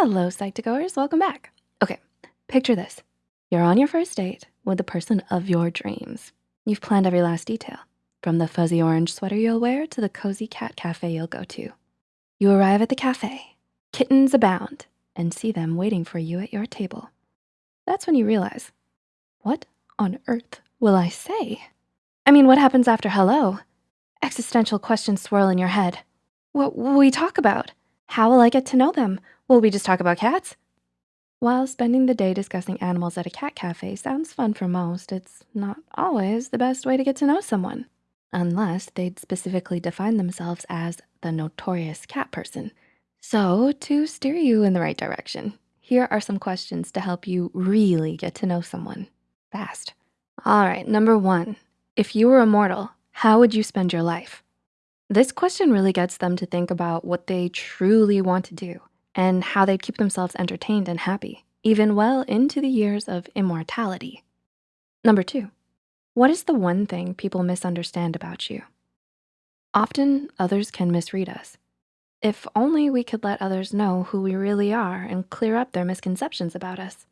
Hello, Psych2Goers, welcome back. Okay, picture this. You're on your first date with the person of your dreams. You've planned every last detail, from the fuzzy orange sweater you'll wear to the cozy cat cafe you'll go to. You arrive at the cafe, kittens abound, and see them waiting for you at your table. That's when you realize, what on earth will I say? I mean, what happens after hello? Existential questions swirl in your head. What will we talk about? How will I get to know them? Will we just talk about cats? While spending the day discussing animals at a cat cafe sounds fun for most, it's not always the best way to get to know someone, unless they'd specifically define themselves as the notorious cat person. So to steer you in the right direction, here are some questions to help you really get to know someone fast. All right, number one, if you were immortal, how would you spend your life? This question really gets them to think about what they truly want to do and how they'd keep themselves entertained and happy, even well into the years of immortality. Number two, what is the one thing people misunderstand about you? Often others can misread us. If only we could let others know who we really are and clear up their misconceptions about us.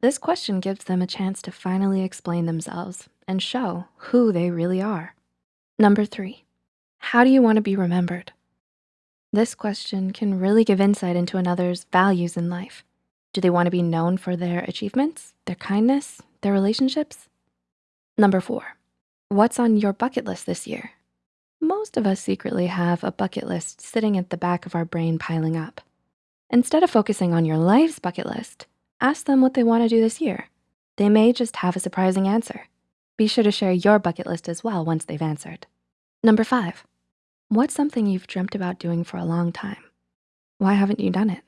This question gives them a chance to finally explain themselves and show who they really are. Number three, how do you wanna be remembered? This question can really give insight into another's values in life. Do they wanna be known for their achievements, their kindness, their relationships? Number four, what's on your bucket list this year? Most of us secretly have a bucket list sitting at the back of our brain piling up. Instead of focusing on your life's bucket list, ask them what they wanna do this year. They may just have a surprising answer. Be sure to share your bucket list as well once they've answered. Number five, What's something you've dreamt about doing for a long time? Why haven't you done it?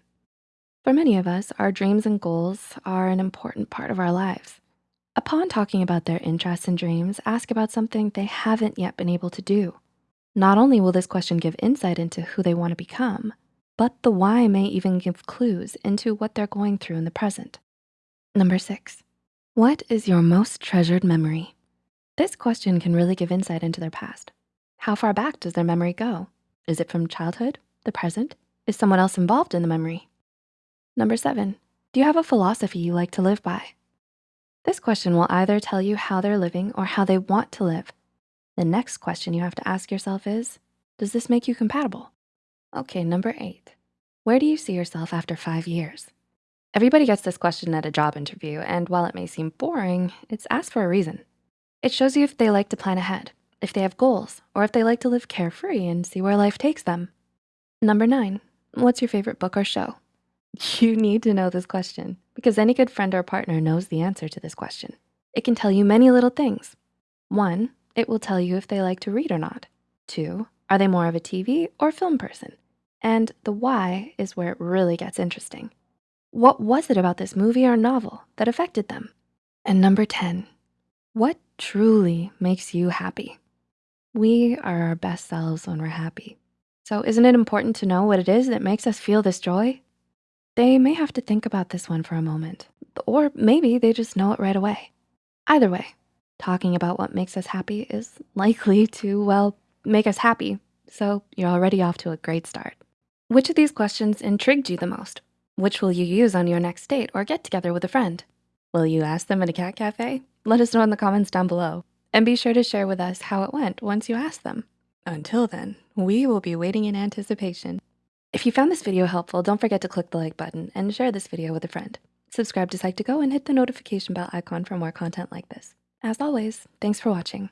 For many of us, our dreams and goals are an important part of our lives. Upon talking about their interests and dreams, ask about something they haven't yet been able to do. Not only will this question give insight into who they wanna become, but the why may even give clues into what they're going through in the present. Number six, what is your most treasured memory? This question can really give insight into their past. How far back does their memory go? Is it from childhood, the present? Is someone else involved in the memory? Number seven, do you have a philosophy you like to live by? This question will either tell you how they're living or how they want to live. The next question you have to ask yourself is, does this make you compatible? Okay, number eight, where do you see yourself after five years? Everybody gets this question at a job interview, and while it may seem boring, it's asked for a reason. It shows you if they like to plan ahead, if they have goals, or if they like to live carefree and see where life takes them. Number nine, what's your favorite book or show? You need to know this question because any good friend or partner knows the answer to this question. It can tell you many little things. One, it will tell you if they like to read or not. Two, are they more of a TV or film person? And the why is where it really gets interesting. What was it about this movie or novel that affected them? And number 10, what truly makes you happy? We are our best selves when we're happy. So isn't it important to know what it is that makes us feel this joy? They may have to think about this one for a moment, or maybe they just know it right away. Either way, talking about what makes us happy is likely to, well, make us happy. So you're already off to a great start. Which of these questions intrigued you the most? Which will you use on your next date or get together with a friend? Will you ask them at a cat cafe? Let us know in the comments down below. And be sure to share with us how it went once you ask them. Until then, we will be waiting in anticipation. If you found this video helpful, don't forget to click the like button and share this video with a friend. Subscribe to Psych2Go and hit the notification bell icon for more content like this. As always, thanks for watching.